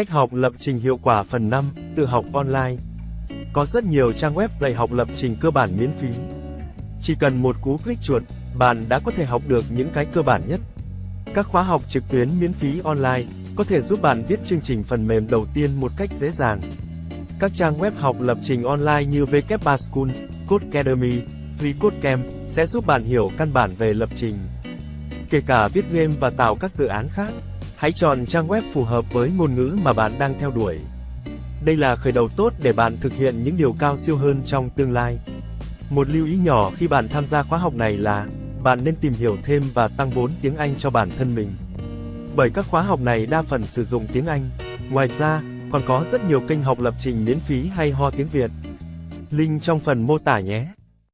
Cách học lập trình hiệu quả phần 5, tự học online. Có rất nhiều trang web dạy học lập trình cơ bản miễn phí. Chỉ cần một cú click chuột, bạn đã có thể học được những cái cơ bản nhất. Các khóa học trực tuyến miễn phí online có thể giúp bạn viết chương trình phần mềm đầu tiên một cách dễ dàng. Các trang web học lập trình online như WP School, Codecademy, FreeCodeCamp sẽ giúp bạn hiểu căn bản về lập trình. Kể cả viết game và tạo các dự án khác, hãy chọn trang web phù hợp với ngôn ngữ mà bạn đang theo đuổi. Đây là khởi đầu tốt để bạn thực hiện những điều cao siêu hơn trong tương lai. Một lưu ý nhỏ khi bạn tham gia khóa học này là, bạn nên tìm hiểu thêm và tăng vốn tiếng Anh cho bản thân mình. Bởi các khóa học này đa phần sử dụng tiếng Anh. Ngoài ra, còn có rất nhiều kênh học lập trình miễn phí hay ho tiếng Việt. Link trong phần mô tả nhé.